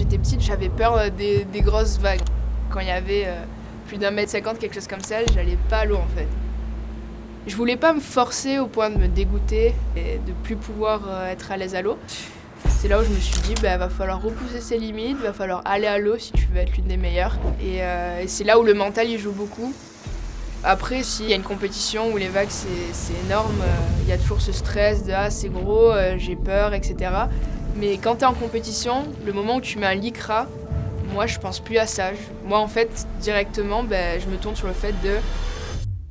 j'étais petite, j'avais peur euh, des, grosses vagues. Quand il y avait euh, plus d'un mètre cinquante, quelque chose comme ça, j'allais pas à l'eau en fait. Je voulais pas me forcer au point de me dégoûter et de plus pouvoir euh, être à l'aise à l'eau. C'est là où je me suis dit, bah, va falloir repousser ses limites, va falloir aller à l'eau si tu veux être l'une des meilleures. Et, et c'est là où le mental il joue beaucoup. Après, s'il y a une compétition où les vagues c'est énorme, il y a toujours ce stress de ah c'est gros, j'ai peur, etc. Mais quand tu es en compétition, le moment où tu mets un lycra, moi je pense plus à ça. Moi en fait, directement, ben, je me tourne sur le fait de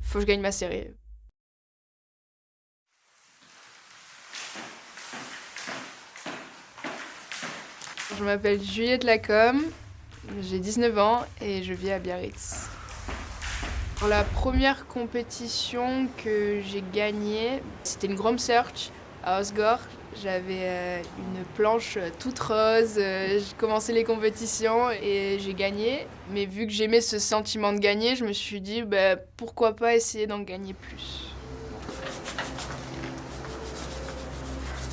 faut que je gagne ma série. Je m'appelle Juliette Lacombe, j'ai 19 ans et je vis à Biarritz. Pour la première compétition que j'ai gagnée, c'était une Grom Search à Osgore. J'avais euh, une planche toute rose, euh, j'ai commencé les compétitions et j'ai gagné. Mais vu que j'aimais ce sentiment de gagner, je me suis dit bah, pourquoi pas essayer d'en gagner plus.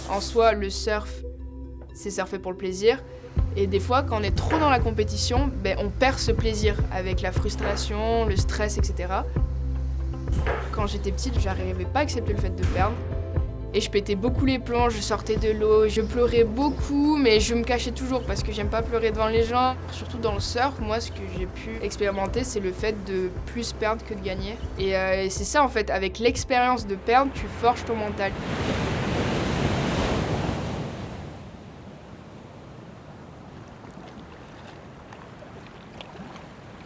En soi, le surf, c'est surfer pour le plaisir. Et des fois, quand on est trop dans la compétition, ben, on perd ce plaisir avec la frustration, le stress, etc. Quand j'étais petite, j'arrivais pas à accepter le fait de perdre. Et je pétais beaucoup les plombs, je sortais de l'eau, je pleurais beaucoup, mais je me cachais toujours parce que j'aime pas pleurer devant les gens. Surtout dans le surf, moi, ce que j'ai pu expérimenter, c'est le fait de plus perdre que de gagner. Et, euh, c'est ça, en fait, avec l'expérience de perdre, tu forges ton mental.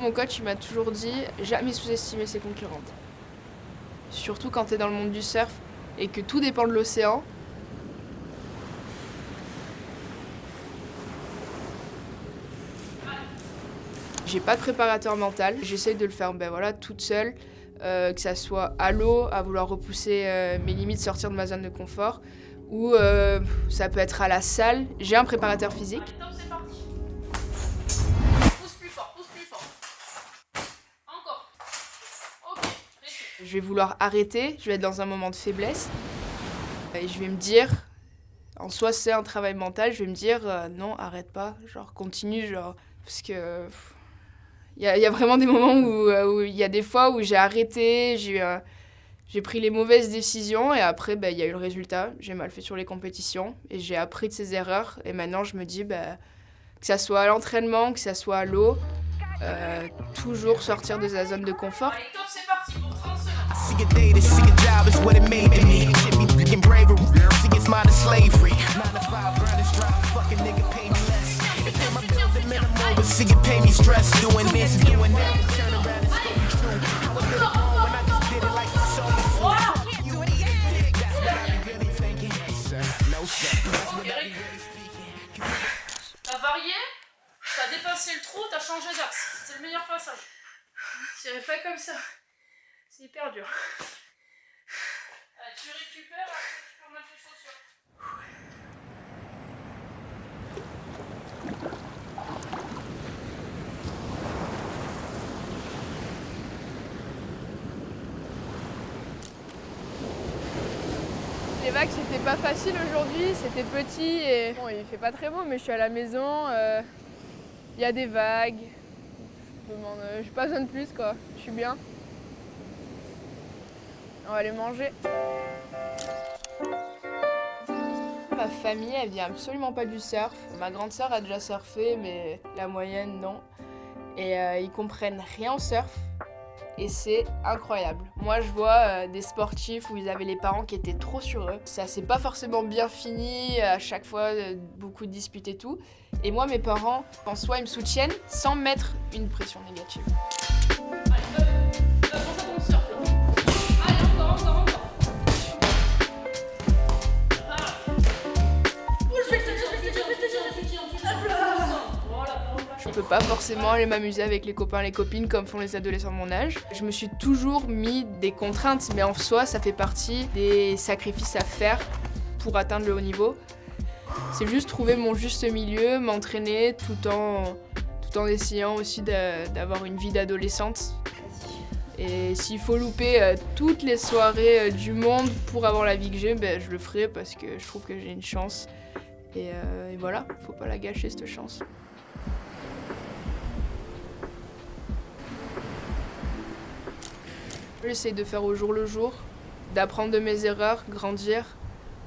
Mon coach m'a toujours dit jamais sous-estimer ses concurrentes. Surtout quand tu es dans le monde du surf, et que tout dépend de l'océan. J'ai pas de préparateur mental, j'essaye de le faire ben voilà, toute seule, euh, que ça soit à l'eau, à vouloir repousser euh, mes limites, sortir de ma zone de confort, ou euh, ça peut être à la salle. J'ai un préparateur physique. Je vais vouloir arrêter, je vais être dans un moment de faiblesse. Et je vais me dire, en soi c'est un travail mental, je vais me dire euh, non, arrête pas, genre continue, genre, parce que il y, a vraiment des moments euh, où il y a des fois où j'ai arrêté, j'ai euh, pris les mauvaises décisions et après bah, il y a eu le résultat. J'ai mal fait sur les compétitions et j'ai appris de ces erreurs et maintenant je me dis bah, que ça soit à l'entraînement, que ça soit à l'eau, toujours sortir de sa zone de confort. See a day to see a job is what it made to me. Shit me freaking bravery. See it's modern slavery. Nine to five, burn this drop. Fucking nigga pay me stress. Doing this, doing that. Turn around and stay true. I was really wrong when I just did it like you told me to. You That's what I be really thinking. Sir, no sir. That's what I be really speaking. T'as varié, t'as dépassé le trou, t'as changé d'axe. C'est le meilleur passage. Tirez pas comme ça. C'est hyper dur. tu récupères, après tu peux remettre les chaussures. Les vagues c'était pas facile aujourd'hui, c'était petit et bon il fait pas très beau mais je suis à la maison, euh, il y a des vagues, je n'ai pas besoin de plus quoi, je suis bien. On va aller manger. Ma famille, elle vient absolument pas du surf. Ma grande sœur a déjà surfé, mais la moyenne, non. Et euh, ils comprennent rien au surf. Et c'est incroyable. Moi, je vois euh, des sportifs où ils avaient les parents qui étaient trop sur eux. Ça s'est pas forcément bien fini, à chaque fois, euh, beaucoup de disputes et tout. Et moi, mes parents, en soi, ils me soutiennent sans mettre une pression négative. Pas forcément aller m'amuser avec les copains et les copines comme font les adolescents de mon âge. Je me suis toujours mis des contraintes, mais en soi, ça fait partie des sacrifices à faire pour atteindre le haut niveau. C'est juste trouver mon juste milieu, m'entraîner tout en, tout en essayant aussi d'avoir une vie d'adolescente. Et s'il faut louper euh, toutes les soirées euh, du monde pour avoir la vie que j'ai, ben, je le ferai parce que je trouve que j'ai une chance. Et, euh, et voilà, faut pas la gâcher cette chance. J'essaie de faire au jour le jour, d'apprendre de mes erreurs, grandir,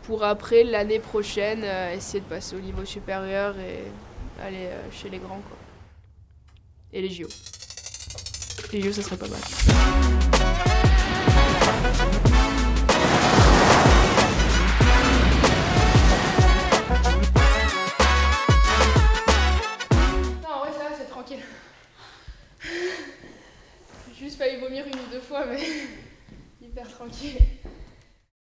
pour après, l'année prochaine, euh, essayer de passer au niveau supérieur et aller euh, chez les grands. Quoi. Et les JO. Les JO, ça serait pas mal. Fois, mais hyper tranquille.